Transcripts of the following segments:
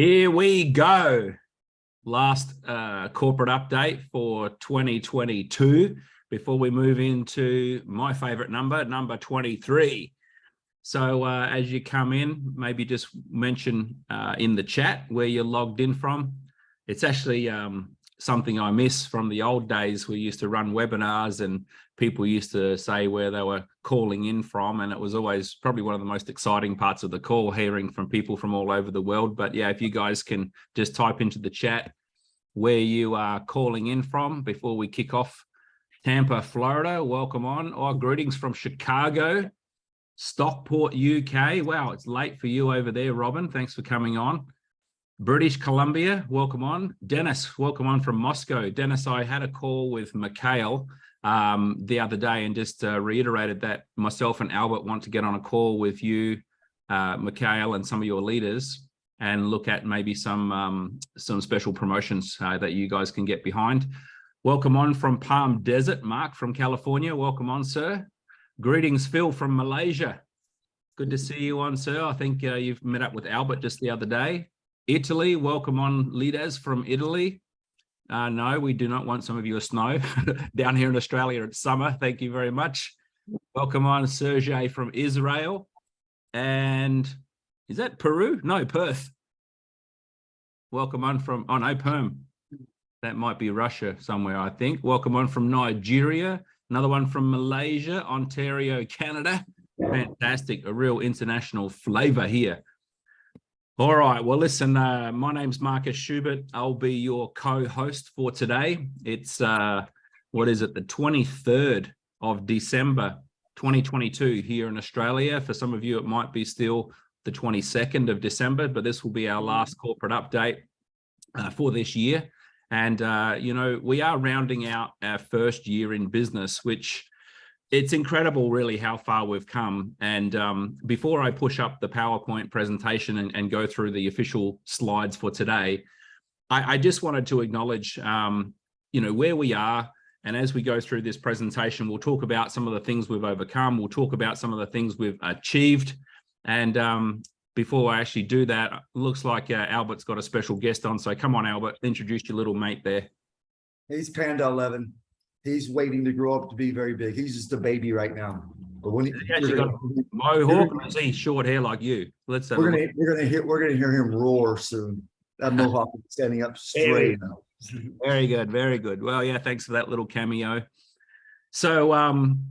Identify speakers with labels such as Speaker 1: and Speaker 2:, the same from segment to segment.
Speaker 1: Here we go. Last uh, corporate update for 2022 before we move into my favorite number, number 23. So uh, as you come in, maybe just mention uh, in the chat where you're logged in from. It's actually um, something I miss from the old days. We used to run webinars and people used to say where they were calling in from. And it was always probably one of the most exciting parts of the call, hearing from people from all over the world. But yeah, if you guys can just type into the chat where you are calling in from before we kick off. Tampa, Florida, welcome on. Or oh, greetings from Chicago, Stockport, UK. Wow, it's late for you over there, Robin. Thanks for coming on. British Columbia, welcome on. Dennis, welcome on from Moscow. Dennis, I had a call with Mikhail um, the other day and just uh, reiterated that myself and Albert want to get on a call with you, uh, Mikhail, and some of your leaders and look at maybe some um, some special promotions uh, that you guys can get behind. Welcome on from Palm Desert, Mark from California. Welcome on, sir. Greetings, Phil from Malaysia. Good to see you on, sir. I think uh, you've met up with Albert just the other day. Italy, welcome on Lides from Italy. Uh, no, we do not want some of your snow. Down here in Australia, it's summer. Thank you very much. Welcome on Sergey from Israel. And is that Peru? No, Perth. Welcome on from, oh no, Perm. That might be Russia somewhere, I think. Welcome on from Nigeria. Another one from Malaysia, Ontario, Canada. Fantastic, a real international flavor here. All right. Well, listen, uh, my name's Marcus Schubert. I'll be your co-host for today. It's, uh, what is it, the 23rd of December, 2022 here in Australia. For some of you, it might be still the 22nd of December, but this will be our last corporate update uh, for this year. And, uh, you know, we are rounding out our first year in business, which it's incredible really how far we've come. And um, before I push up the PowerPoint presentation and, and, go through the official slides for today, I, I just wanted to acknowledge, um, you know, where we are. And as we go through this presentation, we'll talk about some of the things we've overcome. We'll talk about some of the things we've achieved. And um, before I actually do that, looks like uh, Albert's got a special guest on. So come on, Albert, introduce your little mate there.
Speaker 2: He's Panda 11 he's waiting to grow up to be very big. He's just a baby right now. But when he,
Speaker 1: he actually got mohawk, or is he short hair like you?
Speaker 2: Let's we're gonna we're gonna hear we're gonna hear him roar soon. That mohawk is standing up straight now.
Speaker 1: Very good, very good. Well, yeah, thanks for that little cameo. So, um,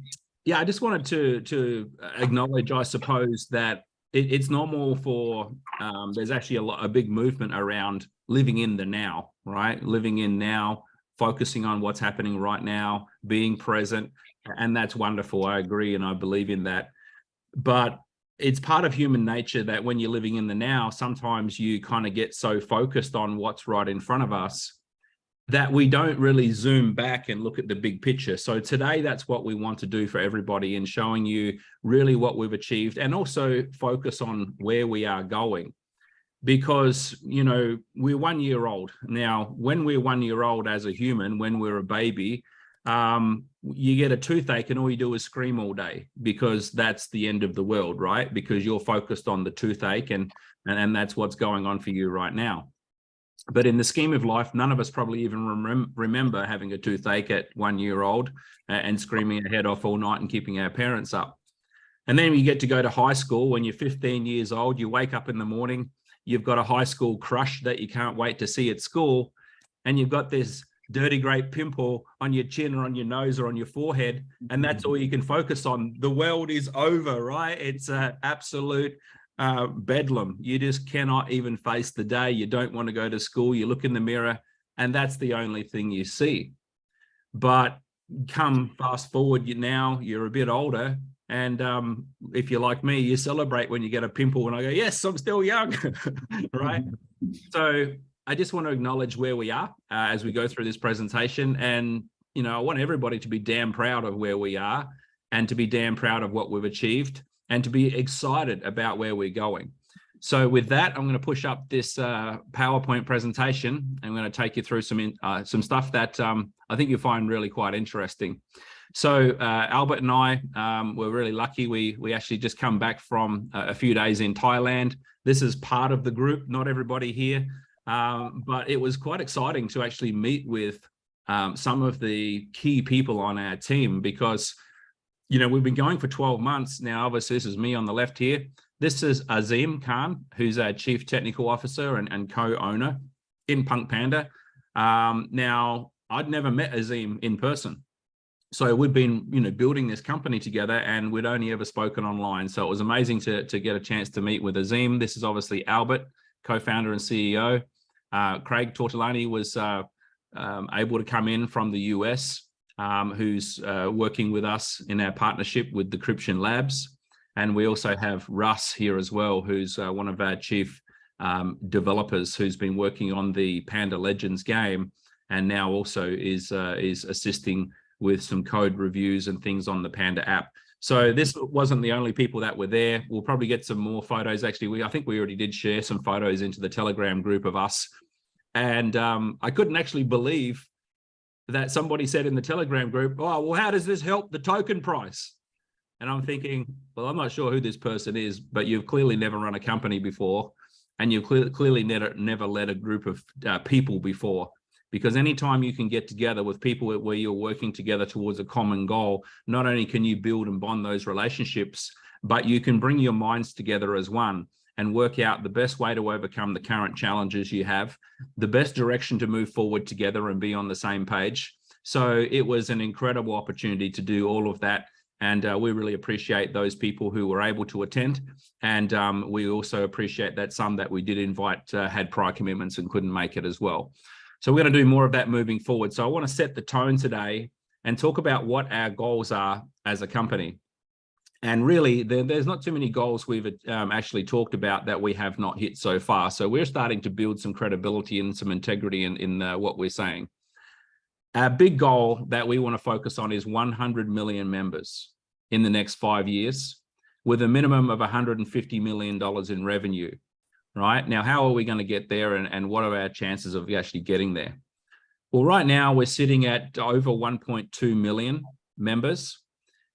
Speaker 1: yeah, I just wanted to to acknowledge, I suppose, that it, it's normal for um, there's actually a, lot, a big movement around living in the now, right? Living in now focusing on what's happening right now, being present, and that's wonderful. I agree and I believe in that. But it's part of human nature that when you're living in the now, sometimes you kind of get so focused on what's right in front of us that we don't really zoom back and look at the big picture. So today, that's what we want to do for everybody in showing you really what we've achieved and also focus on where we are going because you know we're one year old. Now when we're one year old as a human when we're a baby um, you get a toothache and all you do is scream all day because that's the end of the world right? Because you're focused on the toothache and and, and that's what's going on for you right now. But in the scheme of life none of us probably even rem remember having a toothache at one year old and screaming our head off all night and keeping our parents up. And then you get to go to high school when you're 15 years old you wake up in the morning you've got a high school crush that you can't wait to see at school, and you've got this dirty great pimple on your chin or on your nose or on your forehead, and that's all you can focus on. The world is over, right? It's an absolute uh, bedlam. You just cannot even face the day. You don't want to go to school. You look in the mirror, and that's the only thing you see. But come fast forward, you now you're a bit older, and um, if you're like me, you celebrate when you get a pimple and I go, yes, I'm still young, right? so I just want to acknowledge where we are uh, as we go through this presentation. And, you know, I want everybody to be damn proud of where we are and to be damn proud of what we've achieved and to be excited about where we're going. So with that, I'm going to push up this uh, PowerPoint presentation. I'm going to take you through some in, uh, some stuff that um, I think you'll find really quite interesting. So uh, Albert and I um, were really lucky. We we actually just come back from a, a few days in Thailand. This is part of the group, not everybody here, um, but it was quite exciting to actually meet with um, some of the key people on our team because, you know, we've been going for 12 months now. Obviously, this is me on the left here. This is Azim Khan, who's our chief technical officer and, and co-owner in Punk Panda. Um, now, I'd never met Azim in person. So we've been, you know, building this company together and we'd only ever spoken online. So it was amazing to, to get a chance to meet with Azim. This is obviously Albert, co-founder and CEO. Uh, Craig Tortolani was uh, um, able to come in from the US, um, who's uh, working with us in our partnership with Decryption Labs. And we also have Russ here as well, who's uh, one of our chief um, developers who's been working on the Panda Legends game and now also is uh, is assisting with some code reviews and things on the Panda app. So this wasn't the only people that were there. We'll probably get some more photos. Actually, we I think we already did share some photos into the Telegram group of us. And um, I couldn't actually believe that somebody said in the Telegram group, oh, well, how does this help the token price? And I'm thinking, well, I'm not sure who this person is, but you've clearly never run a company before. And you've clearly, clearly never, never led a group of uh, people before because anytime you can get together with people where you're working together towards a common goal, not only can you build and bond those relationships, but you can bring your minds together as one and work out the best way to overcome the current challenges you have, the best direction to move forward together and be on the same page. So it was an incredible opportunity to do all of that. And uh, we really appreciate those people who were able to attend. And um, we also appreciate that some that we did invite uh, had prior commitments and couldn't make it as well. So we're going to do more of that moving forward. So I want to set the tone today and talk about what our goals are as a company. And really, there, there's not too many goals we've um, actually talked about that we have not hit so far. So we're starting to build some credibility and some integrity in, in uh, what we're saying. Our big goal that we want to focus on is 100 million members in the next five years with a minimum of $150 million in revenue right? Now, how are we going to get there and, and what are our chances of actually getting there? Well, right now we're sitting at over 1.2 million members.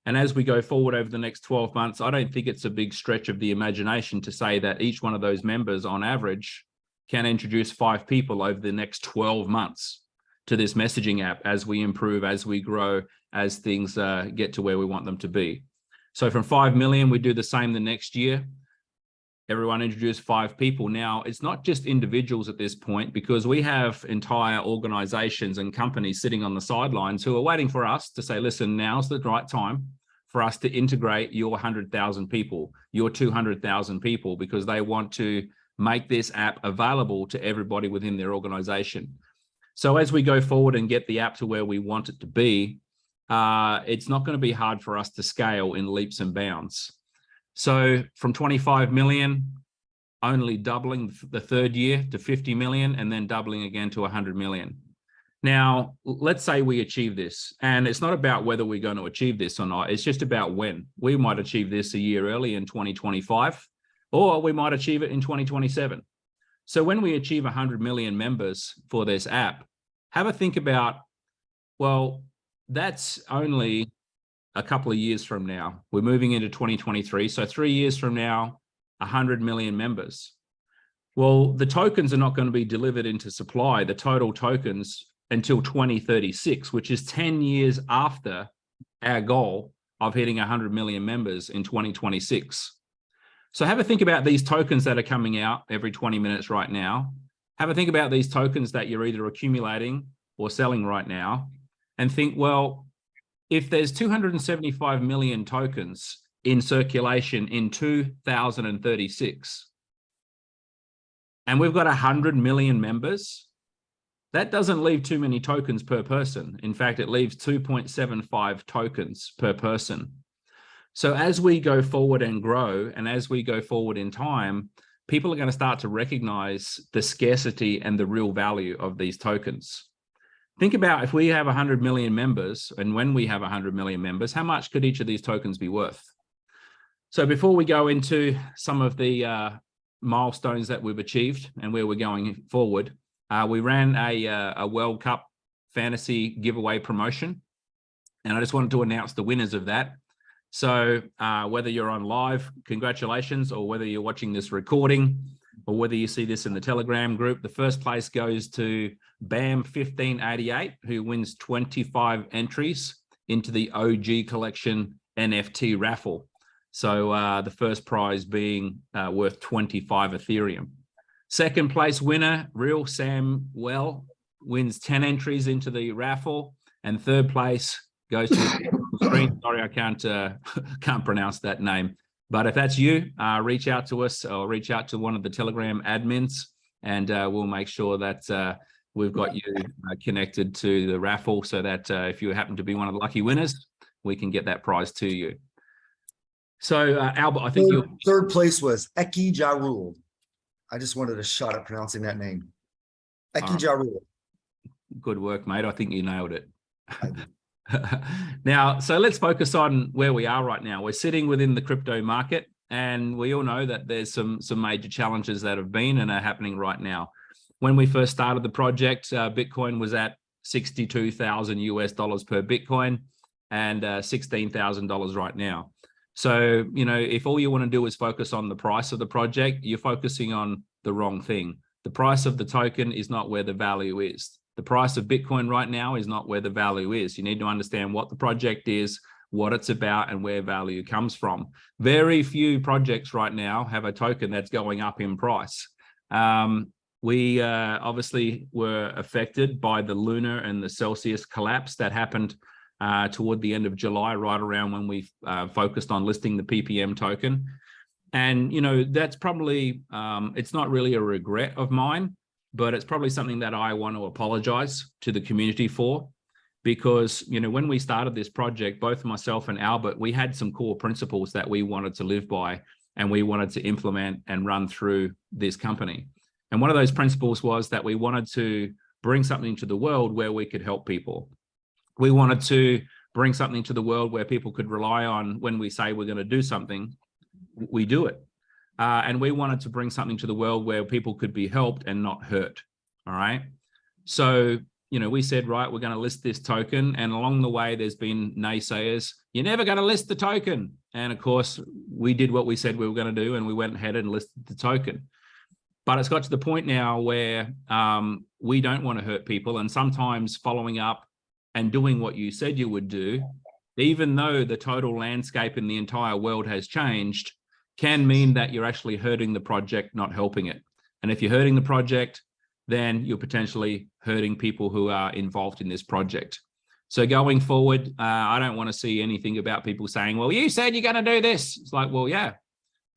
Speaker 1: And as we go forward over the next 12 months, I don't think it's a big stretch of the imagination to say that each one of those members on average can introduce five people over the next 12 months to this messaging app as we improve, as we grow, as things uh, get to where we want them to be. So from 5 million, we do the same the next year everyone introduced five people. Now, it's not just individuals at this point because we have entire organizations and companies sitting on the sidelines who are waiting for us to say, listen, now's the right time for us to integrate your 100,000 people, your 200,000 people, because they want to make this app available to everybody within their organization. So as we go forward and get the app to where we want it to be, uh, it's not going to be hard for us to scale in leaps and bounds. So from 25 million, only doubling the third year to 50 million and then doubling again to 100 million. Now, let's say we achieve this, and it's not about whether we're going to achieve this or not. It's just about when. We might achieve this a year early in 2025, or we might achieve it in 2027. So when we achieve 100 million members for this app, have a think about, well, that's only a couple of years from now. We're moving into 2023. So three years from now, 100 million members. Well, the tokens are not going to be delivered into supply, the total tokens until 2036, which is 10 years after our goal of hitting 100 million members in 2026. So have a think about these tokens that are coming out every 20 minutes right now. Have a think about these tokens that you're either accumulating or selling right now and think, well, if there's 275 million tokens in circulation in 2036, and we've got 100 million members, that doesn't leave too many tokens per person. In fact, it leaves 2.75 tokens per person. So as we go forward and grow, and as we go forward in time, people are going to start to recognize the scarcity and the real value of these tokens think about if we have 100 million members and when we have 100 million members, how much could each of these tokens be worth? So before we go into some of the uh, milestones that we've achieved and where we're going forward, uh, we ran a, uh, a World Cup fantasy giveaway promotion. And I just wanted to announce the winners of that. So uh, whether you're on live, congratulations, or whether you're watching this recording, or whether you see this in the Telegram group, the first place goes to BAM 1588, who wins 25 entries into the OG collection NFT raffle. So uh, the first prize being uh, worth 25 Ethereum. Second place winner, Real Sam Well, wins 10 entries into the raffle. And third place goes to. Sorry, I can't uh, can't pronounce that name. But if that's you, uh, reach out to us or reach out to one of the Telegram admins and uh, we'll make sure that uh, we've got you uh, connected to the raffle so that uh, if you happen to be one of the lucky winners, we can get that prize to you. So uh, Albert, I think
Speaker 2: Third,
Speaker 1: you
Speaker 2: third place was Eki Jarul. I just wanted a shot at pronouncing that name. Eki
Speaker 1: Alright.
Speaker 2: Jarul.
Speaker 1: good work, mate. I think you nailed it. Now, so let's focus on where we are right now. We're sitting within the crypto market, and we all know that there's some some major challenges that have been and are happening right now. When we first started the project, uh, Bitcoin was at 62,000 US dollars per Bitcoin and uh, $16,000 right now. So, you know, if all you want to do is focus on the price of the project, you're focusing on the wrong thing. The price of the token is not where the value is. The price of Bitcoin right now is not where the value is. You need to understand what the project is, what it's about, and where value comes from. Very few projects right now have a token that's going up in price. Um, we uh, obviously were affected by the Luna and the Celsius collapse that happened uh, toward the end of July, right around when we uh, focused on listing the PPM token. And, you know, that's probably, um, it's not really a regret of mine, but it's probably something that I want to apologize to the community for because, you know, when we started this project, both myself and Albert, we had some core principles that we wanted to live by and we wanted to implement and run through this company. And one of those principles was that we wanted to bring something to the world where we could help people. We wanted to bring something to the world where people could rely on when we say we're going to do something, we do it. Uh, and we wanted to bring something to the world where people could be helped and not hurt. All right. So, you know, we said, right, we're going to list this token. And along the way, there's been naysayers. You're never going to list the token. And of course, we did what we said we were going to do, and we went ahead and listed the token. But it's got to the point now where um, we don't want to hurt people. And sometimes following up and doing what you said you would do, even though the total landscape in the entire world has changed, can mean that you're actually hurting the project, not helping it. And if you're hurting the project, then you're potentially hurting people who are involved in this project. So going forward, uh, I don't want to see anything about people saying, well, you said you're going to do this. It's like, well, yeah,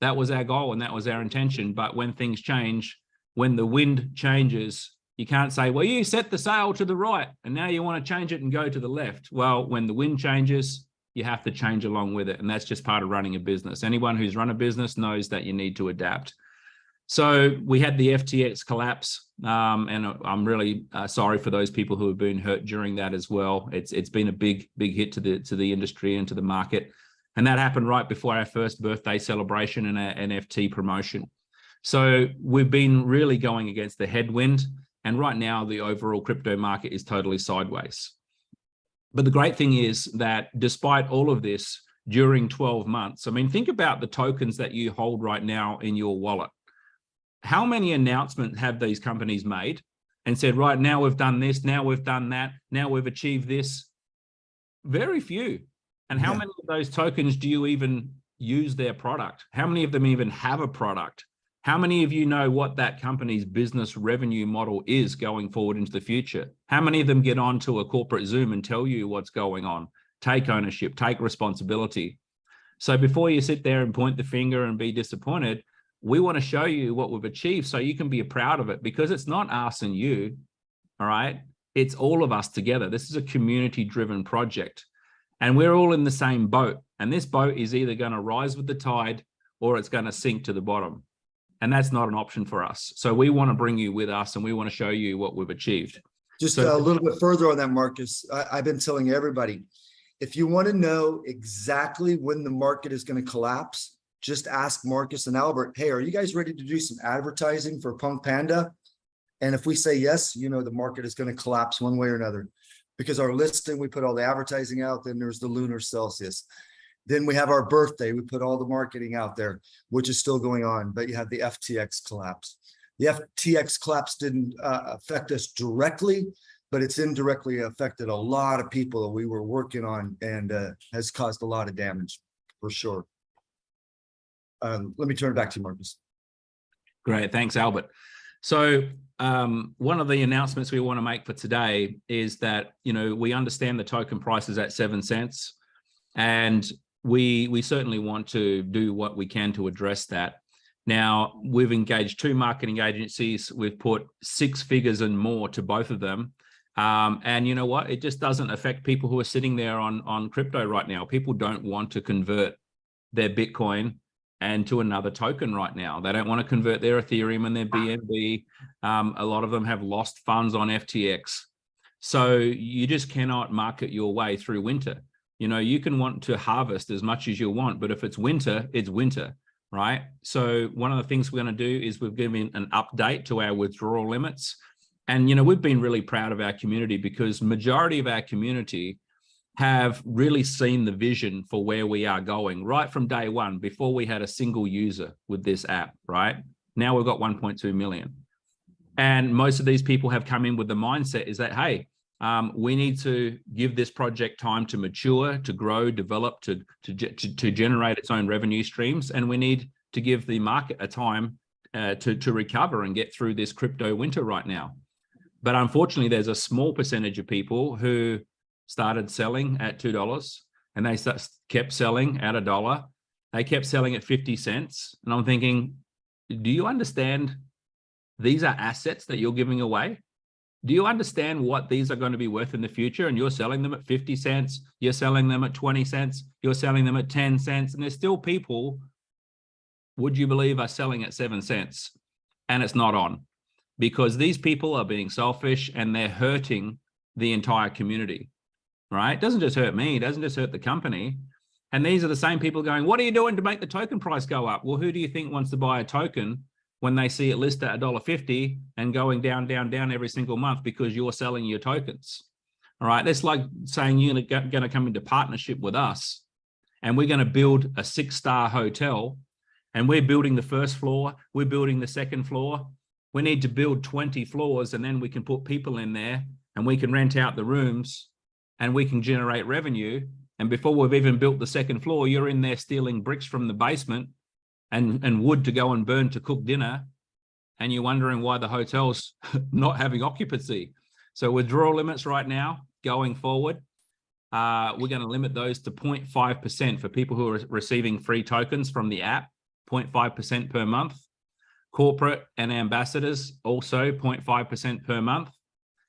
Speaker 1: that was our goal and that was our intention. But when things change, when the wind changes, you can't say, well, you set the sail to the right and now you want to change it and go to the left. Well, when the wind changes, you have to change along with it. And that's just part of running a business. Anyone who's run a business knows that you need to adapt. So we had the FTX collapse, um, and I'm really uh, sorry for those people who have been hurt during that as well. It's it's been a big big hit to the to the industry and to the market, and that happened right before our first birthday celebration and our NFT promotion. So we've been really going against the headwind, and right now the overall crypto market is totally sideways. But the great thing is that despite all of this, during 12 months, I mean, think about the tokens that you hold right now in your wallet how many announcements have these companies made and said, right now we've done this, now we've done that, now we've achieved this? Very few. And how
Speaker 2: Yeah.
Speaker 1: many of those tokens do you even use their product? How many of them even have a product? How many of you know what that company's business revenue model is going forward into the future? How many of them get onto a corporate Zoom and tell you what's going on? Take ownership, take responsibility. So before you sit there and point the finger and be disappointed, we want to show you what we've achieved so you can be proud of it because it's not us and you, all right? It's all of us together. This is a community driven project and we're all in the same boat. And this boat is either going to rise with the tide or it's going to sink to the bottom. And that's not an option for us. So we want to bring you with us and we want to show you what we've achieved.
Speaker 2: Just
Speaker 1: So-
Speaker 2: a little bit further on that, Marcus. I, I've been telling everybody, if you want to know exactly when the market is going to collapse, just ask Marcus and Albert, hey, are you guys ready to do some advertising for Punk Panda? And if we say yes, you know the market is going to collapse one way or another. because our listing, we put all the advertising out, then there's the Luna Celsius. Then we have our birthday, we put all the marketing out there, which is still going on, but you have the FTX collapse. The FTX collapse didn't uh, affect us directly, but it's indirectly affected a lot of people that we were working on and uh, has caused a lot of damage for sure. Um, let me turn it back to you, Marcus.
Speaker 1: Great, thanks, Albert. So um, one of the announcements we want to make for today is that, you know, we understand the token price is at seven cents and we, we certainly want to do what we can to address that. Now, we've engaged two marketing agencies. We've put six figures and more to both of them. Um, and you know what? It just doesn't affect people who are sitting there on, on crypto right now. People don't want to convert their Bitcoin and to another token right now. They don't want to convert their Ethereum and their BNB. Um, a lot of them have lost funds on FTX. So you just cannot market your way through winter. You know, you can want to harvest as much as you want, but if it's winter, it's winter, right? So one of the things we're going to do is we've given an update to our withdrawal limits. And, you know, we've been really proud of our community because majority of our community have really seen the vision for where we are going right from day one before we had a single user with this app, right? Now we've got 1.2 million. And most of these people have come in with the mindset is that, hey, um, we need to give this project time to mature, to grow, develop, to, to, to, to generate its own revenue streams. And we need to give the market a time uh, to, to recover and get through this crypto winter right now. But unfortunately, there's a small percentage of people who started selling at $2 and they kept selling at a dollar. They kept selling at 50 cents. And I'm thinking, do you understand these are assets that you're giving away? Do you understand what these are going to be worth in the future? And you're selling them at 50 cents, you're selling them at 20 cents, you're selling them at 10 cents, and there's still people, would you believe, are selling at seven cents? And it's not on because these people are being selfish and they're hurting the entire community right? It doesn't just hurt me, it doesn't just hurt the company. And these are the same people going, what are you doing to make the token price go up? Well, who do you think wants to buy a token when they see it listed at $1.50 and going down, down, down every single month because you're selling your tokens? All right, that's like saying you're going to come into partnership with us and we're going to build a six-star hotel and we're building the first floor, we're building the second floor. We need to build 20 floors and then we can put people in there and we can rent out the rooms and we can generate revenue. And before we've even built the second floor, you're in there stealing bricks from the basement and, and wood to go and burn to cook dinner. And you're wondering why the hotel's not having occupancy. So withdrawal limits right now, going forward, uh, we're going to limit those to 0.5% for people who are receiving free tokens from the app, 0.5% per month. Corporate and ambassadors also 0.5% per month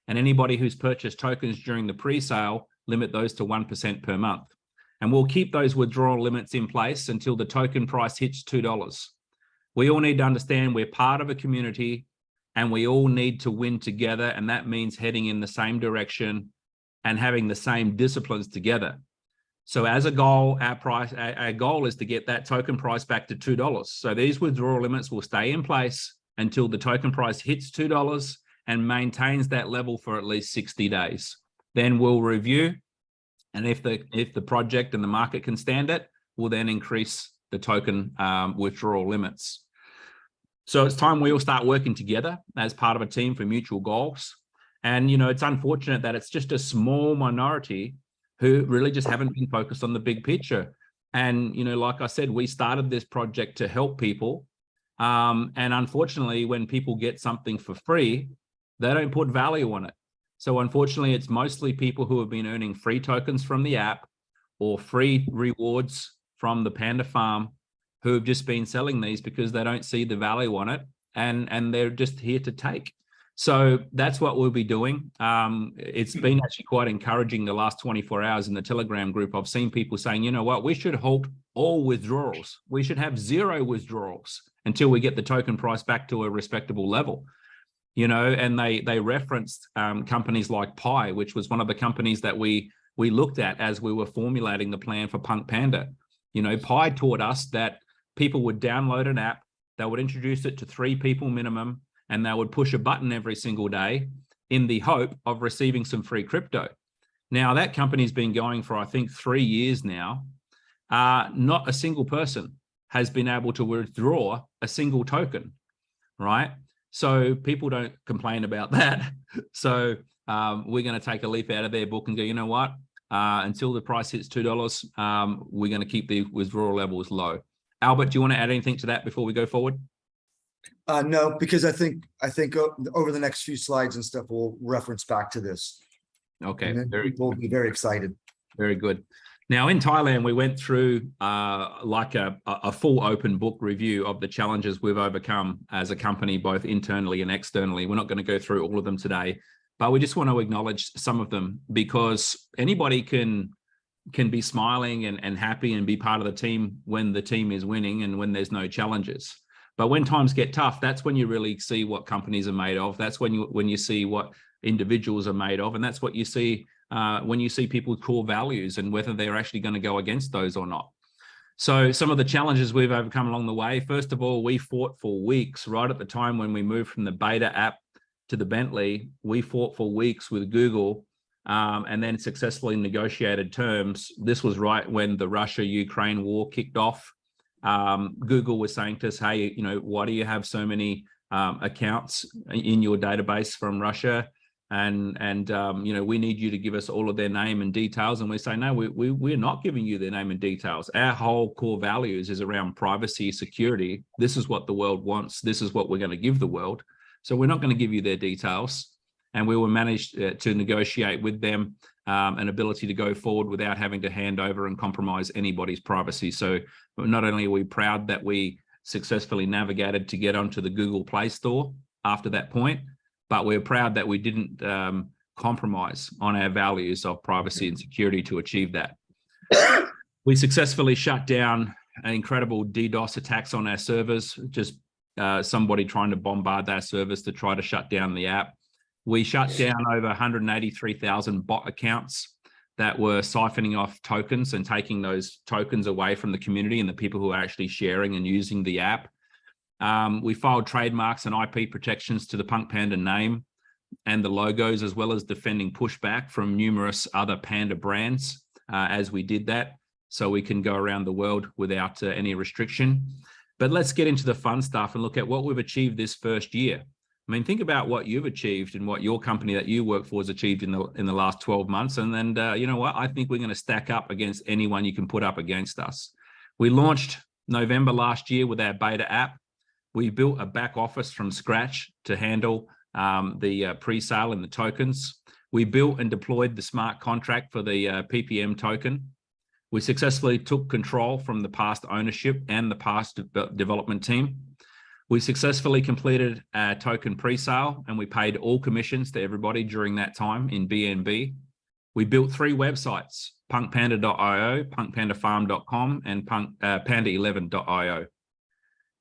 Speaker 1: and anybody who's purchased tokens during the pre-sale, limit those to 1% per month. And we'll keep those withdrawal limits in place until the token price hits $2. We all need to understand we're part of a community and we all need to win together. And that means heading in the same direction and having the same disciplines together. So as a goal, our price, our, goal is to get that token price back to $2. So these withdrawal limits will stay in place until the token price hits $2 and maintains that level for at least 60 days. Then we'll review. And if the if the project and the market can stand it, we'll then increase the token um, withdrawal limits. So it's time we all start working together as part of a team for mutual goals. And, you know, it's unfortunate that it's just a small minority who really just haven't been focused on the big picture. And, you know, like I said, we started this project to help people. Um, and unfortunately, when people get something for free, they don't put value on it. So unfortunately, it's mostly people who have been earning free tokens from the app or free rewards from the Panda farm who have just been selling these because they don't see the value on it and, and they're just here to take. So that's what we'll be doing. Um, it's been actually quite encouraging the last 24 hours in the Telegram group. I've seen people saying, you know what, we should halt all withdrawals. We should have zero withdrawals until we get the token price back to a respectable level you know, and they they referenced um, companies like Pi, which was one of the companies that we we looked at as we were formulating the plan for Punk Panda. You know, Pi taught us that people would download an app, they would introduce it to three people minimum, and they would push a button every single day in the hope of receiving some free crypto. Now that company's been going for, I think, three years now. Uh, not a single person has been able to withdraw a single token, right? So people don't complain about that. So um, we're going to take a leaf out of their book and go, you know what? Uh, until the price hits $2, um, we're going to keep the withdrawal levels low. Albert, do you want to add anything to that before we go forward?
Speaker 2: Uh, no, because I think, I think over the next few slides and stuff, we'll reference back to this.
Speaker 1: Okay,
Speaker 2: And
Speaker 1: very,
Speaker 2: people will be very excited.
Speaker 1: very good. Now in Thailand, we went through uh, like a, a full open book review of the challenges we've overcome as a company, both internally and externally. We're not going to go through all of them today, but we just want to acknowledge some of them because anybody can can be smiling and, and happy and be part of the team when the team is winning and when there's no challenges. But when times get tough, that's when you really see what companies are made of. That's when you when you see what individuals are made of, and that's what you see uh, when you see people's core values and whether they're actually going to go against those or not. So some of the challenges we've overcome along the way, first of all, we fought for weeks right at the time when we moved from the beta app to the Bentley, we fought for weeks with Google um, and then successfully negotiated terms. This was right when the Russia-Ukraine war kicked off. Um, Google was saying to us, hey, you know, why do you have so many um, accounts in your database from Russia? And and um, you know we need you to give us all of their name and details. And we say no we, we we're not giving you their name and details. Our whole core values is around privacy security. This is what the world wants. This is what we're going to give the world. So we're not going to give you their details. And we will manage uh, to negotiate with them um, an ability to go forward without having to hand over and compromise anybody's privacy. So not only are we proud that we successfully navigated to get onto the google play store after that point but we're proud that we didn't um, compromise on our values of privacy and security to achieve that. we successfully shut down an incredible DDoS attacks on our servers, just uh, somebody trying to bombard our service to try to shut down the app. We shut down over 183,000 bot accounts that were siphoning off tokens and taking those tokens away from the community and the people who are actually sharing and using the app. Um, we filed trademarks and IP protections to the Punk Panda name and the logos, as well as defending pushback from numerous other Panda brands uh, as we did that. So we can go around the world without uh, any restriction. But let's get into the fun stuff and look at what we've achieved this first year. I mean, think about what you've achieved and what your company that you work for has achieved in the in the last 12 months. And then, uh, you know what? I think we're going to stack up against anyone you can put up against us. We launched November last year with our beta app we built a back office from scratch to handle um, the uh, pre-sale and the tokens. We built and deployed the smart contract for the uh, PPM token. We successfully took control from the past ownership and the past de development team. We successfully completed a token pre-sale and we paid all commissions to everybody during that time in BNB. We built three websites, punkpanda.io, punkpandafarm.com, and punk, uh, panda11.io.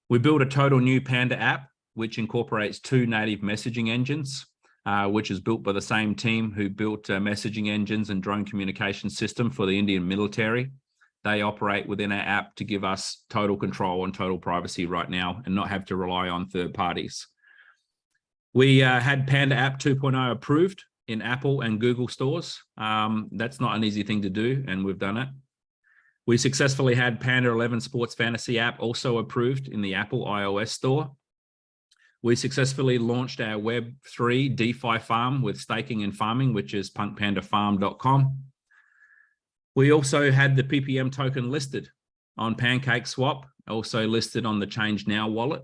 Speaker 1: We built a total new Panda app, which incorporates two native messaging engines, uh, which is built by the same team who built uh, messaging engines and drone communication system for the Indian military. They operate within our app to give us total control and total privacy right now and not have to rely on third parties. We uh, had Panda App 2.0 approved in Apple and Google stores. Um, that's not an easy thing to do, and we've done it. We successfully had Panda 11 Sports Fantasy app also approved in the Apple iOS store. We successfully launched our Web3 DeFi farm with staking and farming, which is punkpandafarm.com. We also had the PPM token listed on PancakeSwap, also listed on the Change Now wallet.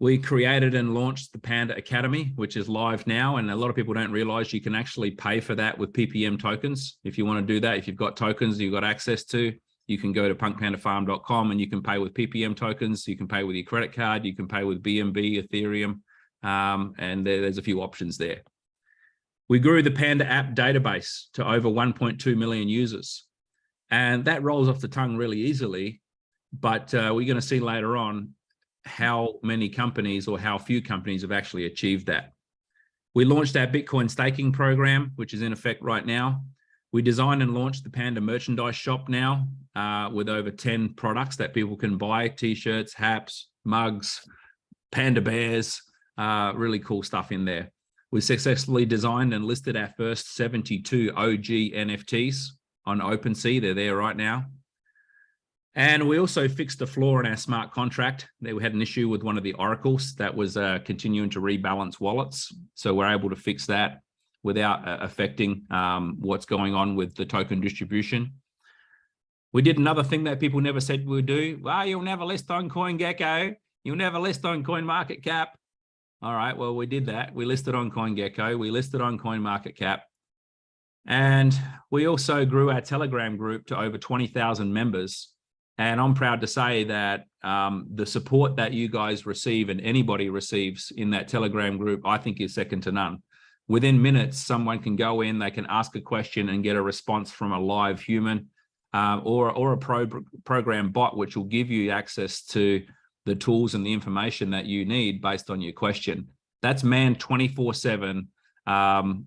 Speaker 1: We created and launched the Panda Academy, which is live now. And a lot of people don't realize you can actually pay for that with PPM tokens. If you want to do that, if you've got tokens you've got access to, you can go to punkpandafarm.com and you can pay with PPM tokens. You can pay with your credit card. You can pay with BNB, Ethereum, um, and there, there's a few options there. We grew the Panda app database to over 1.2 million users. And that rolls off the tongue really easily. But uh, we're going to see later on how many companies or how few companies have actually achieved that. We launched our Bitcoin staking program, which is in effect right now. We designed and launched the Panda merchandise shop now uh, with over 10 products that people can buy, t-shirts, hats, mugs, panda bears, uh, really cool stuff in there. We successfully designed and listed our first 72 OG NFTs on OpenSea. They're there right now. And we also fixed the flaw in our smart contract. That we had an issue with one of the oracles that was uh, continuing to rebalance wallets. So we're able to fix that without uh, affecting um, what's going on with the token distribution. We did another thing that people never said we would do. Well, you'll never list on CoinGecko. You'll never list on CoinMarketCap. All right, well, we did that. We listed on CoinGecko. We listed on CoinMarketCap. And we also grew our Telegram group to over 20,000 members. And I'm proud to say that um, the support that you guys receive and anybody receives in that Telegram group, I think is second to none. Within minutes, someone can go in, they can ask a question and get a response from a live human uh, or, or a pro program bot, which will give you access to the tools and the information that you need based on your question. That's manned 24 seven, um,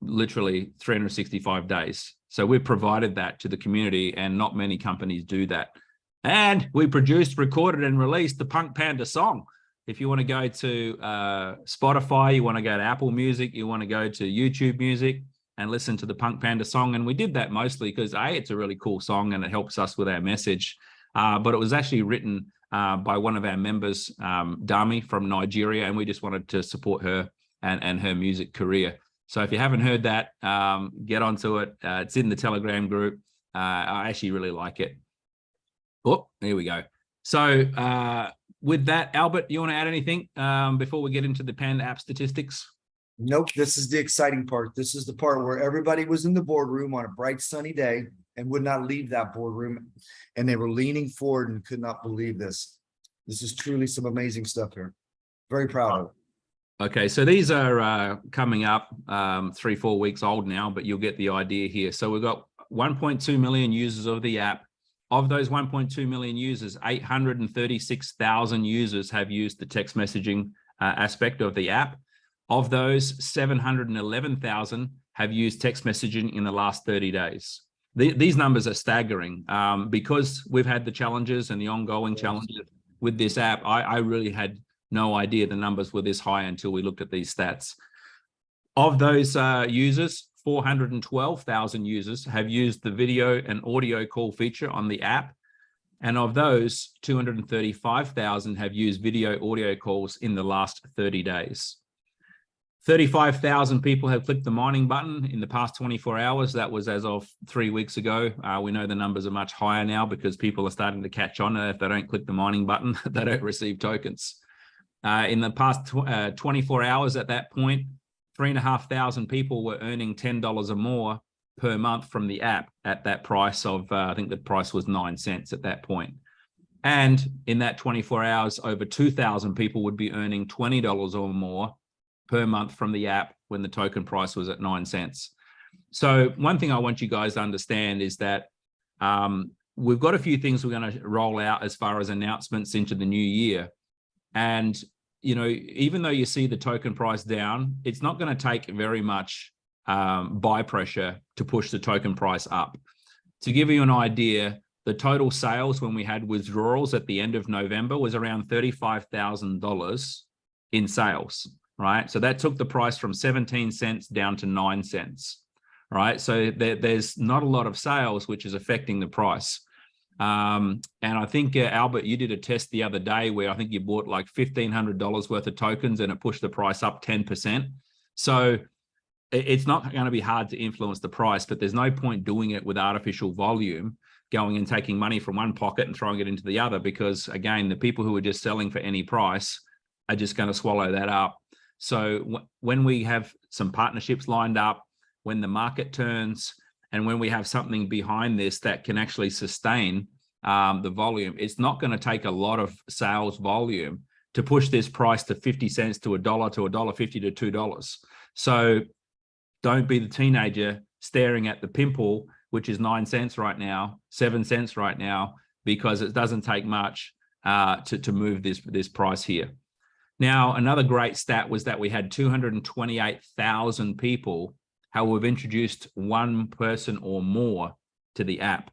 Speaker 1: literally 365 days. So we've provided that to the community and not many companies do that. And we produced, recorded, and released the Punk Panda song. If you want to go to uh, Spotify, you want to go to Apple Music, you want to go to YouTube Music and listen to the Punk Panda song. And we did that mostly because A, it's a really cool song and it helps us with our message. Uh, but it was actually written uh, by one of our members, um, Dami from Nigeria, and we just wanted to support her and, and her music career. So if you haven't heard that, um, get onto it. Uh, it's in the Telegram group. Uh, I actually really like it. Oh, there we go. So uh, with that, Albert, you want to add anything um, before we get into the Panda app statistics?
Speaker 2: Nope, this is the exciting part. This is the part where everybody was in the boardroom on a bright sunny day and would not leave that boardroom. And they were leaning forward and could not believe this. This is truly some amazing stuff here. Very proud of it.
Speaker 1: Okay, so these are uh, coming up um, three, four weeks old now, but you'll get the idea here. So we've got 1.2 million users of the app. Of those 1.2 million users, 836,000 users have used the text messaging uh, aspect of the app. Of those, 711,000 have used text messaging in the last 30 days. The, these numbers are staggering um, because we've had the challenges and the ongoing challenges with this app. I, I really had no idea the numbers were this high until we looked at these stats. Of those uh, users, 412,000 users have used the video and audio call feature on the app. And of those, 235,000 have used video audio calls in the last 30 days. 35,000 people have clicked the mining button in the past 24 hours. That was as of three weeks ago. Uh, we know the numbers are much higher now because people are starting to catch on. if they don't click the mining button, they don't receive tokens. Uh, in the past tw uh, 24 hours at that point, three and a half thousand people were earning $10 or more per month from the app at that price of, uh, I think the price was nine cents at that point. And in that 24 hours, over 2,000 people would be earning $20 or more per month from the app when the token price was at nine cents. So one thing I want you guys to understand is that um, we've got a few things we're going to roll out as far as announcements into the new year. And you know, even though you see the token price down, it's not going to take very much um, buy pressure to push the token price up. To give you an idea, the total sales when we had withdrawals at the end of November was around $35,000 in sales, right? So that took the price from 17 cents down to nine cents, right? So there, there's not a lot of sales, which is affecting the price. Um, and I think, uh, Albert, you did a test the other day where I think you bought like $1,500 worth of tokens and it pushed the price up 10%. So it's not going to be hard to influence the price, but there's no point doing it with artificial volume, going and taking money from one pocket and throwing it into the other, because again, the people who are just selling for any price are just going to swallow that up. So when we have some partnerships lined up, when the market turns, and when we have something behind this that can actually sustain um, the volume, it's not going to take a lot of sales volume to push this price to 50 cents to a dollar to a dollar 50 to two dollars. So don't be the teenager staring at the pimple, which is nine cents right now, seven cents right now, because it doesn't take much uh, to, to move this, this price here. Now, another great stat was that we had 228,000 people how we've introduced one person or more to the app.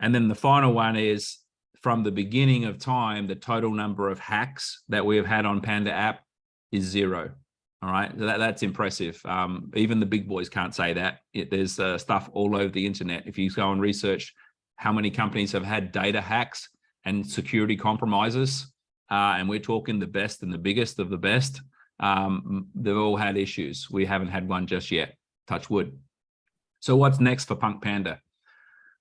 Speaker 1: And then the final one is from the beginning of time, the total number of hacks that we have had on Panda app is zero. All right, so that, that's impressive. Um, even the big boys can't say that. It, there's uh, stuff all over the internet. If you go and research how many companies have had data hacks and security compromises, uh, and we're talking the best and the biggest of the best, um, they've all had issues. We haven't had one just yet, touch wood. So what's next for Punk Panda?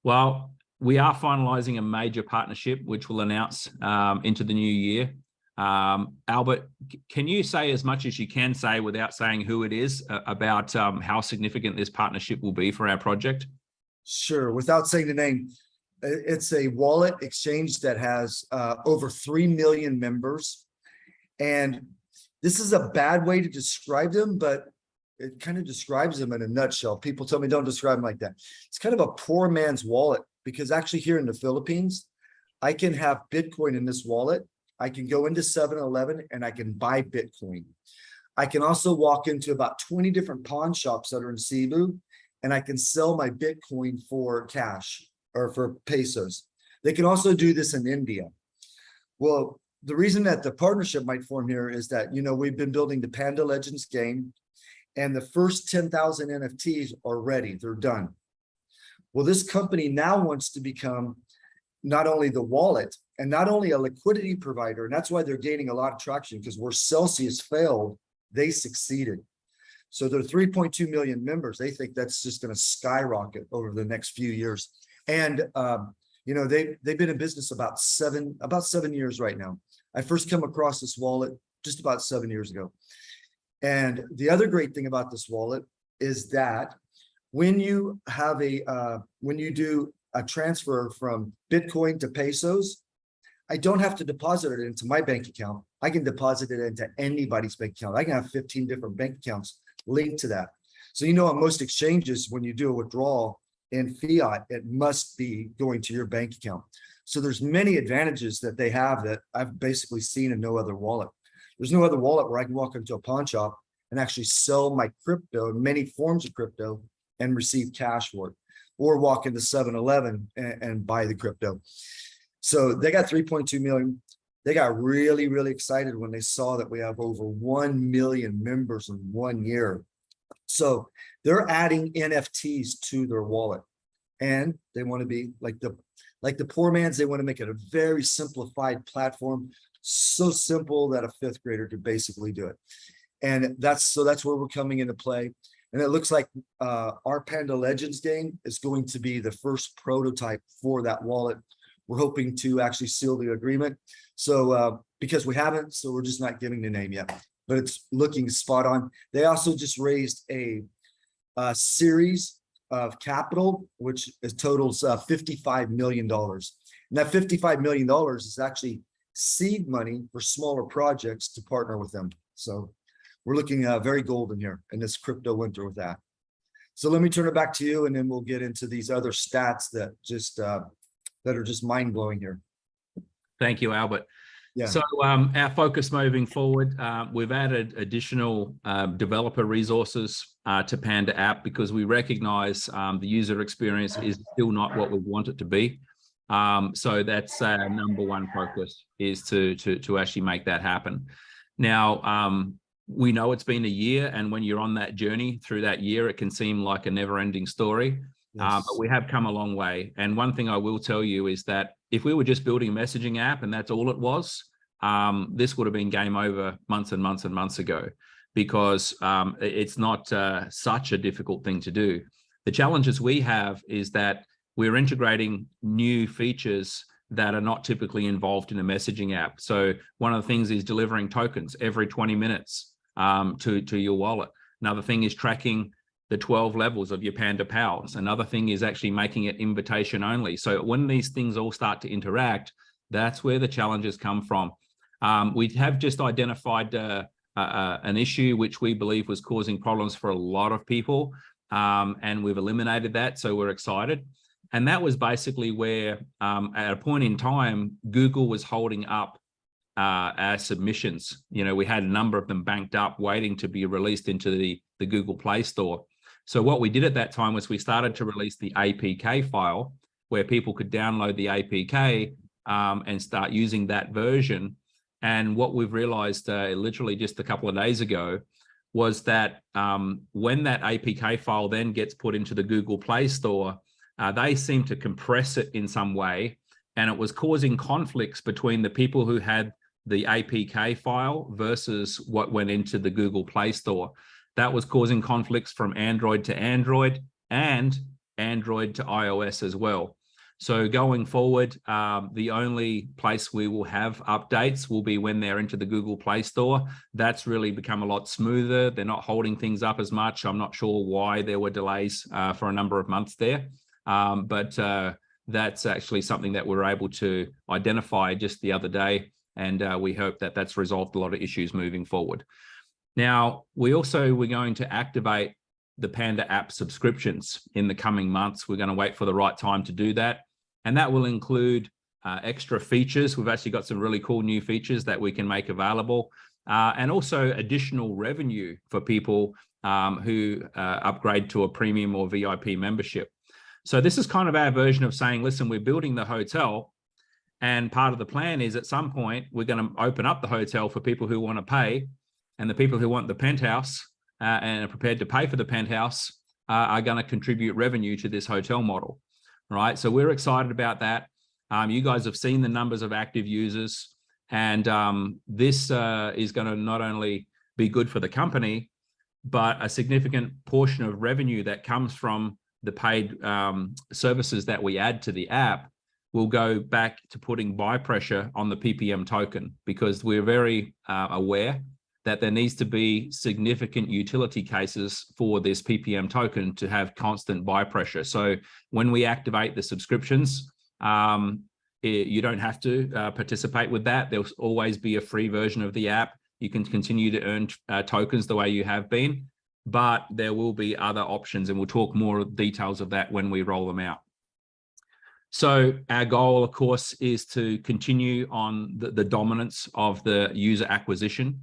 Speaker 1: Well, we are finalizing a major partnership, which we'll announce um, into the new year. Um, Albert, can you say as much as you can say without saying who it is uh, about um, how significant this partnership will be for our project?
Speaker 2: Sure, without saying the name, it's a wallet exchange that has uh, over 3 million members. And this is a bad way to describe them, but it kind of describes them in a nutshell. People tell me don't describe them like that. It's kind of a poor man's wallet because actually here in the Philippines, I can have Bitcoin in this wallet. I can go into 7-Eleven and I can buy Bitcoin. I can also walk into about 20 different pawn shops that are in Cebu and I can sell my Bitcoin for cash or for pesos. They can also do this in India. Well, the reason that the partnership might form here is that, you know, we've been building the Panda Legends game and the first 10,000 NFTs are ready, they're done. Well, this company now wants to become not only the wallet and not only a liquidity provider, and that's why they're gaining a lot of traction because where Celsius failed, they succeeded. So they're 3.2 million members. They think that's just going to skyrocket over the next few years. And, um, you know, they, they've been in business about seven, about seven years right now. I first come across this wallet just about seven years ago. And the other great thing about this wallet is that when you have a, uh, when you do a transfer from Bitcoin to pesos, I don't have to deposit it into my bank account. I can deposit it into anybody's bank account. I can have 15 different bank accounts linked to that. So, you know, on most exchanges, when you do a withdrawal in fiat, it must be going to your bank account. So there's many advantages that they have that I've basically seen in no other wallet. There's no other wallet where I can walk into a pawn shop and actually sell my crypto, many forms of crypto, and receive cash for it, or walk into 7-Eleven and, and buy the crypto. So they got 3.2 million. They got really, really excited when they saw that we have over 1 million members in one year. So they're adding NFTs to their wallet and they want to be like the like the poor man's they want to make it a very simplified platform so simple that a fifth grader could basically do it and that's so that's where we're coming into play and it looks like uh, our Panda Legends game is going to be the first prototype for that wallet. We're hoping to actually seal the agreement. So uh, because we haven't, so we're just not giving the name yet, but it's looking spot on. They also just raised a, a series of capital, which is totals uh, $55 million. And that $55 million is actually seed money for smaller projects to partner with them. So we're looking uh, very golden here in this crypto winter with that. So let me turn it back to you and then we'll get into these other stats that just uh, that are just mind blowing here.
Speaker 1: Thank you, Albert.
Speaker 2: Yeah.
Speaker 1: So um, our focus moving forward, uh, we've added additional uh, developer resources uh, to Panda app because we recognize um, the user experience is still not what we want it to be. Um, so that's our number one focus is to, to, to actually make that happen. Now, um, we know it's been a year and when you're on that journey through that year, it can seem like a never ending story. Yes. Uh, but we have come a long way. And one thing I will tell you is that if we were just building a messaging app and that's all it was, um, this would have been game over months and months and months ago because um, it's not uh, such a difficult thing to do. The challenges we have is that we're integrating new features that are not typically involved in a messaging app. So one of the things is delivering tokens every 20 minutes um, to, to your wallet. Another thing is tracking the 12 levels of your Panda Pals. Another thing is actually making it invitation only. So when these things all start to interact, that's where the challenges come from. Um, we have just identified uh, uh, an issue which we believe was causing problems for a lot of people, um, and we've eliminated that, so we're excited. And that was basically where, um, at a point in time, Google was holding up uh, our submissions. You know, we had a number of them banked up waiting to be released into the, the Google Play Store. So what we did at that time was we started to release the APK file where people could download the APK um, and start using that version. And what we've realized uh, literally just a couple of days ago was that um, when that APK file then gets put into the Google Play Store, uh, they seem to compress it in some way, and it was causing conflicts between the people who had the APK file versus what went into the Google Play Store. That was causing conflicts from Android to Android and Android to iOS as well. So going forward, um, the only place we will have updates will be when they're into the Google Play Store. That's really become a lot smoother. They're not holding things up as much. I'm not sure why there were delays uh, for a number of months there. Um, but uh, that's actually something that we are able to identify just the other day. And uh, we hope that that's resolved a lot of issues moving forward. Now, we also, we're going to activate the Panda app subscriptions in the coming months. We're going to wait for the right time to do that. And that will include uh, extra features. We've actually got some really cool new features that we can make available uh, and also additional revenue for people um, who uh, upgrade to a premium or VIP membership. So this is kind of our version of saying, listen, we're building the hotel and part of the plan is at some point, we're going to open up the hotel for people who want to pay and the people who want the penthouse uh, and are prepared to pay for the penthouse uh, are going to contribute revenue to this hotel model right? So we're excited about that. Um, you guys have seen the numbers of active users, and um, this uh, is going to not only be good for the company, but a significant portion of revenue that comes from the paid um, services that we add to the app will go back to putting buy pressure on the PPM token because we're very uh, aware that there needs to be significant utility cases for this PPM token to have constant buy pressure. So when we activate the subscriptions, um, it, you don't have to uh, participate with that. There'll always be a free version of the app. You can continue to earn uh, tokens the way you have been, but there will be other options and we'll talk more details of that when we roll them out. So our goal, of course, is to continue on the, the dominance of the user acquisition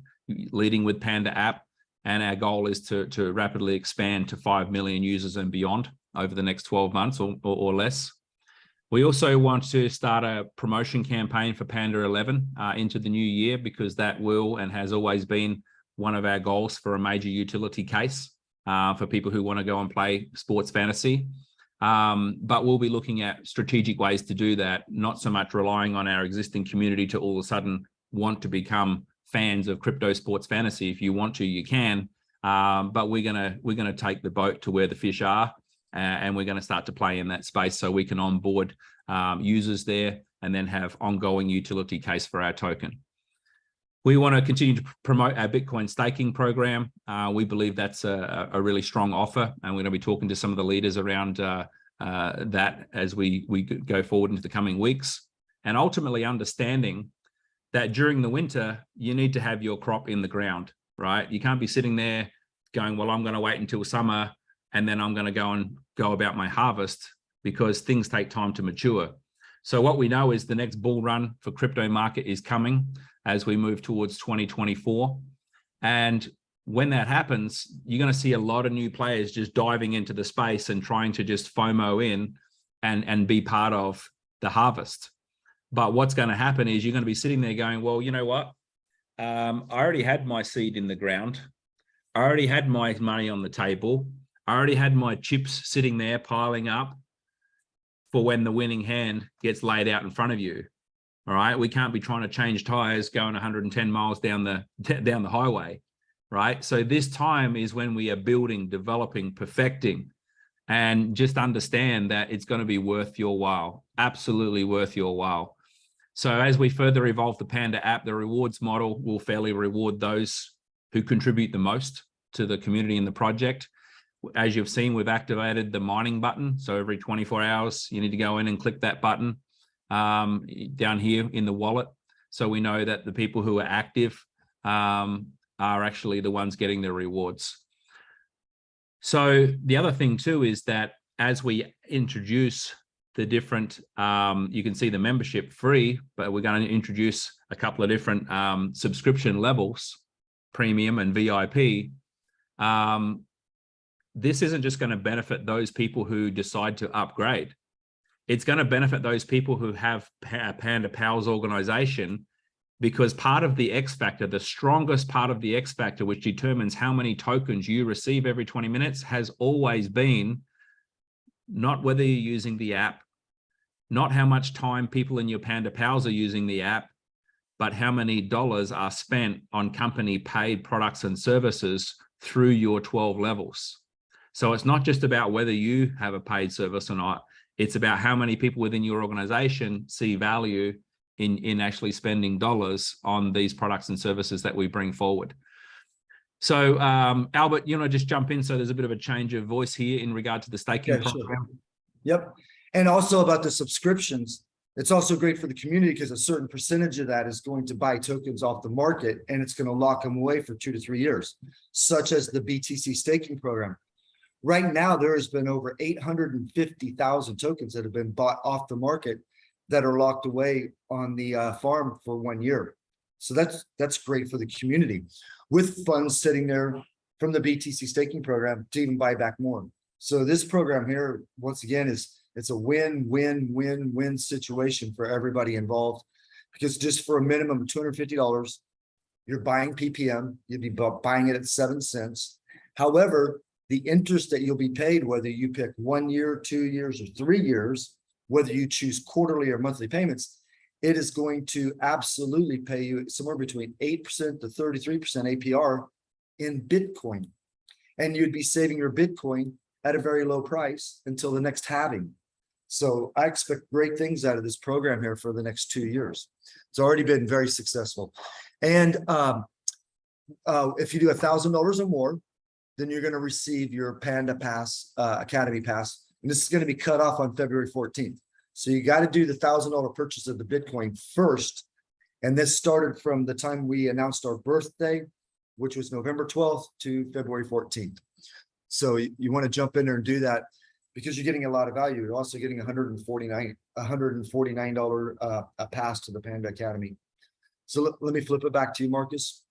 Speaker 1: leading with Panda app. And our goal is to, to rapidly expand to 5 million users and beyond over the next 12 months or, or, or less. We also want to start a promotion campaign for Panda 11 uh, into the new year because that will and has always been one of our goals for a major utility case uh, for people who want to go and play sports fantasy. Um, but we'll be looking at strategic ways to do that, not so much relying on our existing community to all of a sudden want to become fans of crypto sports fantasy. If you want to, you can. Um, but we're gonna we're gonna take the boat to where the fish are, and we're gonna start to play in that space so we can onboard um, users there and then have ongoing utility case for our token. We want to continue to promote our Bitcoin staking program. Uh, we believe that's a, a, really strong offer, and we're going to be talking to some of the leaders around uh, uh, that as we we go forward into the coming weeks, and ultimately understanding that during the winter, you need to have your crop in the ground, right? You can't be sitting there going, well, I'm going to wait until summer and then I'm going to go and go about my harvest because things take time to mature. So what we know is the next bull run for crypto market is coming as we move towards 2024. And when that happens, you're going to see a lot of new players just diving into the space and trying to just FOMO in and, and be part of the harvest. But what's going to happen is you're going to be sitting there going, well, you know what? Um, I already had my seed in the ground. I already had my money on the table. I already had my chips sitting there piling up for when the winning hand gets laid out in front of you. All right. We can't be trying to change tires going 110 miles down the down the highway. Right. So this time is when we are building, developing, perfecting, and just understand that it's going to be worth your while. Absolutely worth your while. So as we further evolve the Panda app, the rewards model will fairly reward those who contribute the most to the community and the project. As you've seen, we've activated the mining button. So every 24 hours, you need to go in and click that button um, down here in the wallet. So we know that the people who are active um, are actually the ones getting the rewards. So the other thing too is that as we introduce the different, um, you can see the membership free, but we're going to introduce a couple of different um, subscription levels, premium and VIP. Um, this isn't just going to benefit those people who decide to upgrade. It's going to benefit those people who have Panda Pals organization because part of the X factor, the strongest part of the X factor, which determines how many tokens you receive every 20 minutes has always been not whether you're using the app, not how much time people in your Panda Pals are using the app, but how many dollars are spent on company paid products and services through your 12 levels. So it's not just about whether you have a paid service or not. It's about how many people within your organization see value in, in actually spending dollars on these products and services that we bring forward. So um, Albert, you know, just jump in. So there's a bit of a change of voice here in regard to the staking
Speaker 2: Yeah, sure.
Speaker 1: program.
Speaker 2: Yep. And also about the subscriptions, it's also great for the community because a certain percentage of that is going to buy tokens off the market and it's going to lock them away for two to three years, such as the BTC staking program. Right now, there has been over 850,000 tokens that have been bought off the market that are locked away on the uh, farm for one year. So that's that's great for the community with funds sitting there from the BTC staking program to even buy back more. So this program here, once again, is it's a win, win, win, win situation for everybody involved. Because just for a minimum of $250, you're buying PPM, you'd be buying it at seven cents. However, the interest that you'll be paid, whether you pick one year, two years, or three years, whether you choose quarterly or monthly payments, it is going to absolutely pay you somewhere between 8% to 33% APR in Bitcoin. And you'd be saving your Bitcoin at a very low price until the next halving. So I expect great things out of this program here for the next two years. It's already been very successful. And um, uh, if you do a thousand dollars or more, then you're going to receive your Panda Pass uh, Academy Pass. And this is going to be cut off on February 14th. So you got to do the thousand dollar purchase of the Bitcoin first. And this started from the time we announced our birthday, which was November 12th to February 14th. So you, you want to jump in there and do that because you're getting a lot of value. You're also getting 149 $149 uh, a pass to the Panda Academy. So let me flip it back to you, Marcus.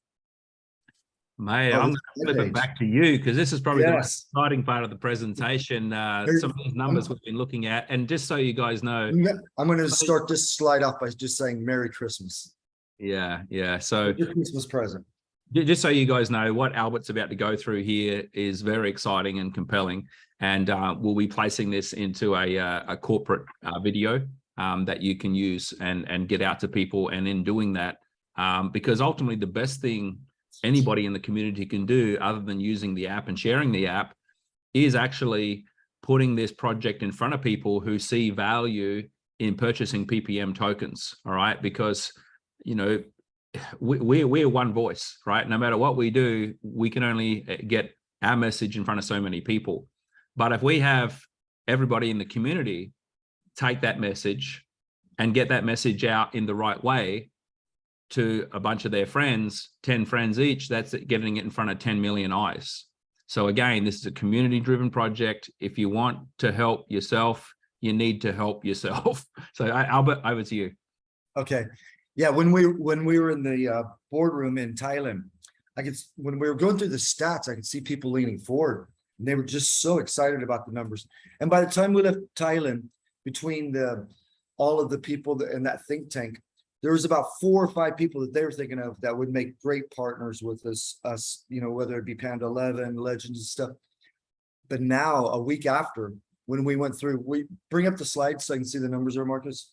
Speaker 1: Mate,
Speaker 2: Oh,
Speaker 1: I'm going to flip it back to you because this is probably the exciting part of the presentation. Uh, some of these numbers we've been looking at. And just so you guys know,
Speaker 2: I'm I'm going to start this slide off by just saying Merry Christmas.
Speaker 1: yeah, yeah. So
Speaker 2: Your Christmas present.
Speaker 1: Just so you guys know, what Albert's about to go through here is very exciting and compelling. And uh, we'll be placing this into a, uh, a corporate uh, video um, that you can use and, and get out to people. And in doing that, um, because ultimately the best thing anybody in the community can do other than using the app and sharing the app is actually putting this project in front of people who see value in purchasing PPM tokens. All right. Because, you know, we, we're, we're one voice, right? No matter what we do, we can only uh, get our message in front of so many people. But if we have everybody in the community take that message and get that message out in the right way to a bunch of their friends, 10 friends each, that's getting it in front of 10 million eyes. So again, this is a community driven project. If you want to help yourself, you need to help yourself. So Albert, over to you.
Speaker 2: Okay. Yeah, when we when we were in the uh, boardroom in Thailand, I could when we were going through the stats, I could see people leaning forward. And they were just so excited about the numbers. And by the time we left Thailand, between the all of the people that, in that think tank, there was about four or five people that they were thinking of that would make great partners with us. Us, you know, whether it be Panda Eleven, Legends and stuff. But now, a week after, when we went through, we bring up the slides so I can see the numbers there, Marcus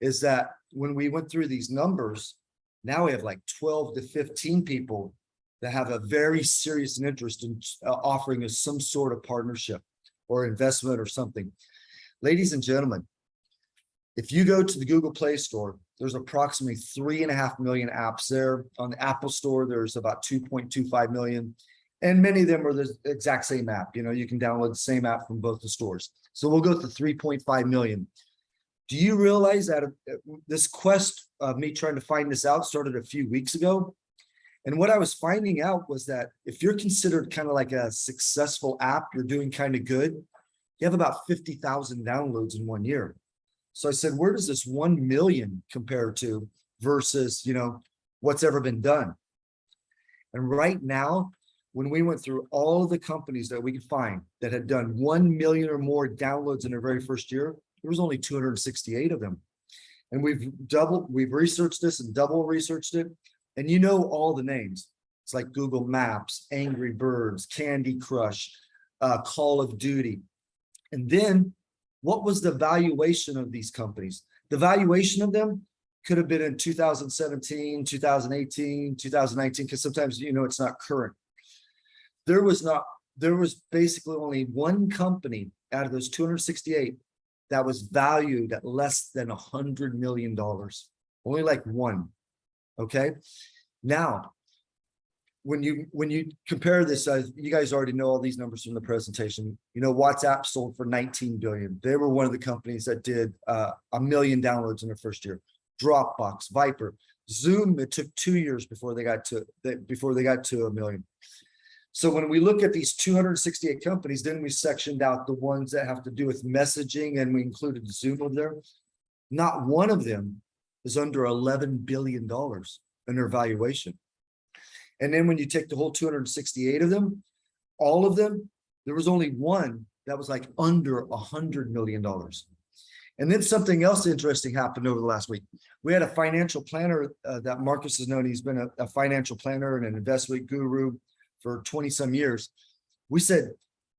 Speaker 2: is that when we went through these numbers, now we have like 12 to 15 people that have a very serious interest in uh, offering us some sort of partnership or investment or something. Ladies and gentlemen, if you go to the Google Play Store, there's approximately three and a half million apps there. On the Apple Store, there's about 2.25 million. And many of them are the exact same app. You know, you can download the same app from both the stores. So we'll go to 3.5 million. Do you realize that uh, this quest of me trying to find this out started a few weeks ago? And what I was finding out was that if you're considered kind of like a successful app, you're doing kind of good, you have about 50,000 downloads in one year. So I said, where does this 1 million compare to versus, you know, what's ever been done? And right now, when we went through all the companies that we could find that had done 1 million or more downloads in their very first year, there was only 268 of them. And we've double, we've researched this and double researched it. And you know all the names. It's like Google Maps, Angry Birds, Candy Crush, uh, Call of Duty. And then what was the valuation of these companies? The valuation of them could have been in 2017, 2018, 2019, because sometimes, you know, it's not current. There was not, there was basically only one company out of those 268 that was valued at less than a hundred million dollars. Only like one. Okay. Now, when you when you compare this, uh, you guys already know all these numbers from the presentation. You know, WhatsApp sold for 19 billion. They were one of the companies that did uh, a million downloads in their first year. Dropbox, Viber, Zoom. It took two years before they got to before they got to a million. So when we look at these 268 companies, then we sectioned out the ones that have to do with messaging and we included Zoom over there. Not one of them is under $11 billion in their valuation. And then when you take the whole 268 of them, all of them, there was only one that was like under a hundred million dollars. And then something else interesting happened over the last week. We had a financial planner uh, that Marcus has known. He's been a, a financial planner and an investment guru for 20 some years. We said,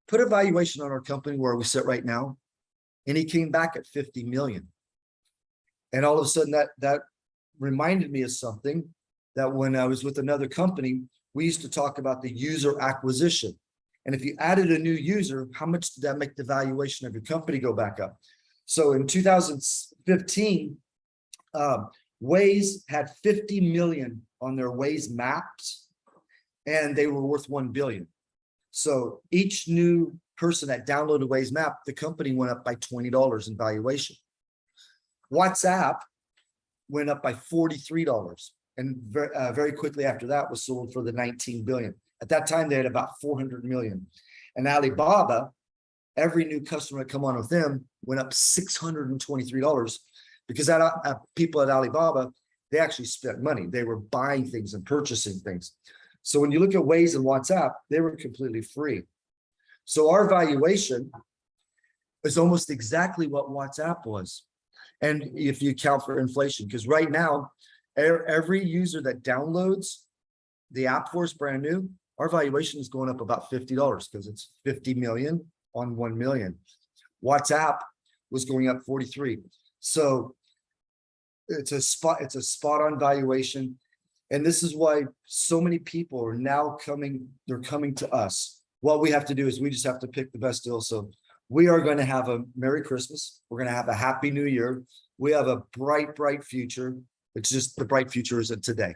Speaker 2: put a valuation on our company where we sit right now. And he came back at 50 million. And all of a sudden that, that reminded me of something that when I was with another company, we used to talk about the user acquisition. And if you added a new user, how much did that make the valuation of your company go back up? So in 2015, um, Waze had 50 million on their Waze maps and they were worth 1 billion. So each new person that downloaded Waze map, the company went up by $20 in valuation. WhatsApp went up by $43 and very, uh, very quickly after that was sold for the 19 billion. At that time, they had about 400 million. And Alibaba, every new customer that come on with them went up $623 because that uh, people at Alibaba, they actually spent money. They were buying things and purchasing things. So when you look at Waze and WhatsApp, they were completely free. So our valuation is almost exactly what WhatsApp was. And if you account for inflation, because right now, every user that downloads the app for us brand new, our valuation is going up about $50 because it's 50 million on 1 million. WhatsApp was going up 43. So it's a spot, it's a spot on valuation. And this is why so many people are now coming, they're coming to us. What we have to do is we just have to pick the best deal. So we are going to have a Merry Christmas. We're going to have a Happy New Year. We have a bright, bright future. It's just the bright future isn't today,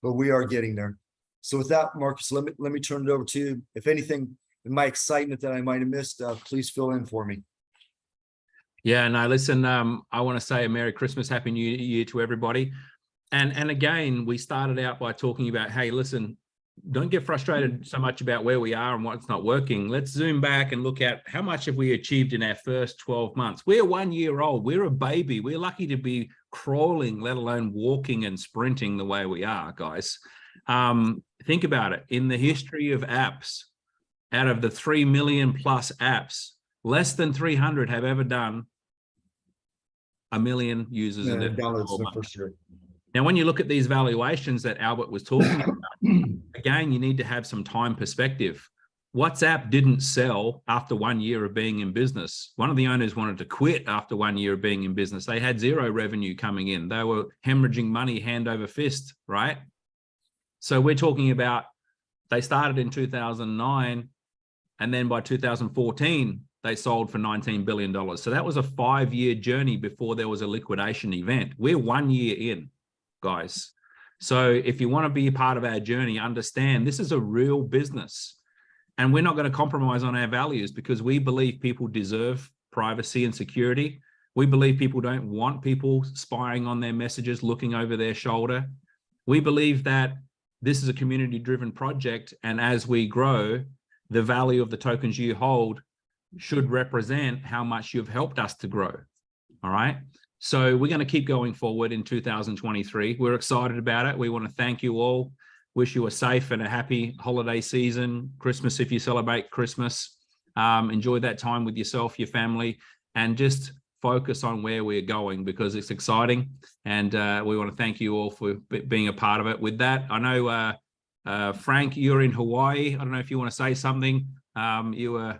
Speaker 2: but we are getting there. So with that, Marcus, let me, let me turn it over to you. If anything, in my excitement that I might have missed, uh, please fill in for me.
Speaker 1: Yeah, no, listen, um, I want to say a Merry Christmas, Happy New Year to everybody. And, and again, we started out by talking about, hey, listen, don't get frustrated so much about where we are and what's not working. Let's zoom back and look at how much have we achieved in our first 12 months. We're one year old. We're a baby. We're lucky to be crawling, let alone walking and sprinting the way we are, guys. Um, think about it. In the history of apps, out of the 3 million plus apps, less than 300 have ever done a million users
Speaker 2: Yeah,
Speaker 1: in their whole month. Now, when you look at these valuations that Albert was talking about, again, you need to have some time perspective. WhatsApp didn't sell after one year of being in business. One of the owners wanted to quit after one year of being in business. They had zero revenue coming in. They were hemorrhaging money hand over fist, right? So we're talking about they started in 2009 and then by 2014, they sold for $19 billion. So that was a five year journey before there was a liquidation event. We're one year in, guys. So if you want to be a part of our journey, understand this is a real business and we're not going to compromise on our values because we believe people deserve privacy and security. We believe people don't want people spying on their messages, looking over their shoulder. We believe that this is a community driven project. And as we grow, the value of the tokens you hold should represent how much you've helped us to grow. All right. So we're going to keep going forward in 2023. We're excited about it. We want to thank you all. Wish you a safe and a happy holiday season, Christmas if you celebrate Christmas. Um, enjoy that time with yourself, your family, and just focus on where we're going because it's exciting. And uh, we want to thank you all for being a part of it. With that, I know uh, uh, Frank, you're in Hawaii. I don't know if you want to say something. Um, you were,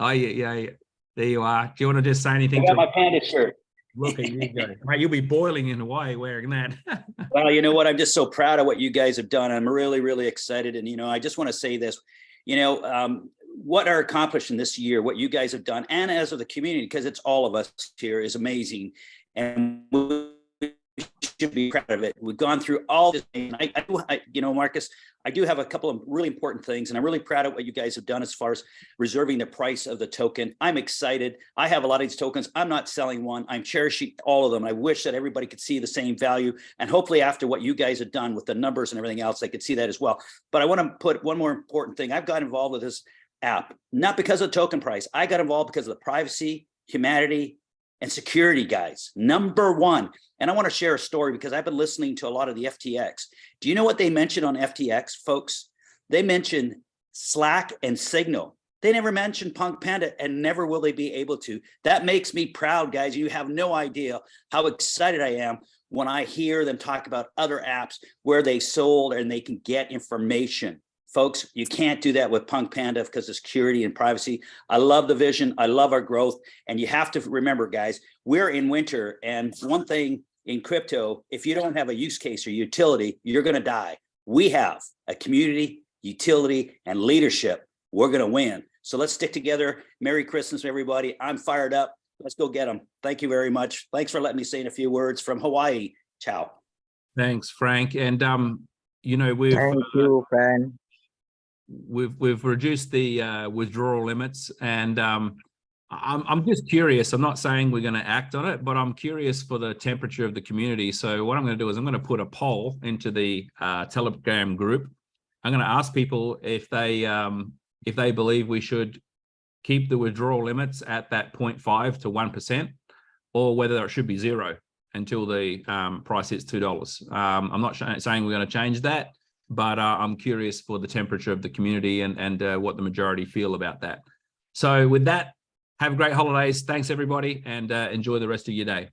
Speaker 1: oh yeah, yeah, there you are. Do you want to just say anything?
Speaker 3: I got
Speaker 1: to-
Speaker 3: my panda shirt.
Speaker 1: Look at you go. Mate, you'll be boiling in Hawaii wearing that.
Speaker 3: Well, you know what? I'm just so proud of what you guys have done. I'm really, really excited. And, you know, I just want to say this, you know, um, what are accomplishing this year, what you guys have done, and as of the community, because it's all of us here, is amazing. And we should be proud of it. We've gone through all this. and I, I, you know, Marcus, I do have a couple of really important things, and I'm really proud of what you guys have done as far as reserving the price of the token. I'm excited. I have a lot of these tokens. I'm not selling one. I'm cherishing all of them. I wish that everybody could see the same value. And hopefully after what you guys have done with the numbers and everything else, they could see that as well. But I want to put one more important thing. I've got involved with this app, not because of the token price. I got involved because of the privacy, humanity, and security guys. Number one. And I want to share a story because I've been listening to a lot of the FTX. Do you know what they mentioned on FTX, folks? They mentioned Slack and Signal. They never mentioned Punk Panda and never will they be able to. That makes me proud, guys. You have no idea how excited I am when I hear them talk about other apps where they sold and they can get information. Folks, you can't do that with Punk Panda because of security and privacy. I love the vision. I love our growth. And you have to remember, guys, we're in winter. And one thing in crypto, if you don't have a use case or utility, you're going to die. We have a community, utility, and leadership. We're going to win. So let's stick together. Merry Christmas, everybody. I'm fired up. Let's go get them. Thank you very much. Thanks for letting me say a few words from Hawaii. Ciao.
Speaker 1: Thanks, Frank. And um, you know, we've
Speaker 4: Thank you, friend.
Speaker 1: We've we've reduced the uh, withdrawal limits, and um, I'm I'm just curious. I'm not saying we're going to act on it, but I'm curious for the temperature of the community. So what I'm going to do is I'm going to put a poll into the uh, Telegram group. I'm going to ask people if they um, if they believe we should keep the withdrawal limits at that 0.5 to one percent, or whether it should be zero until the um, price hits two dollars. Um, I'm not saying we're going to change that but uh, I'm curious for the temperature of the community and, and uh, what the majority feel about that. So with that, have great holidays. Thanks, everybody, and uh, enjoy the rest of your day.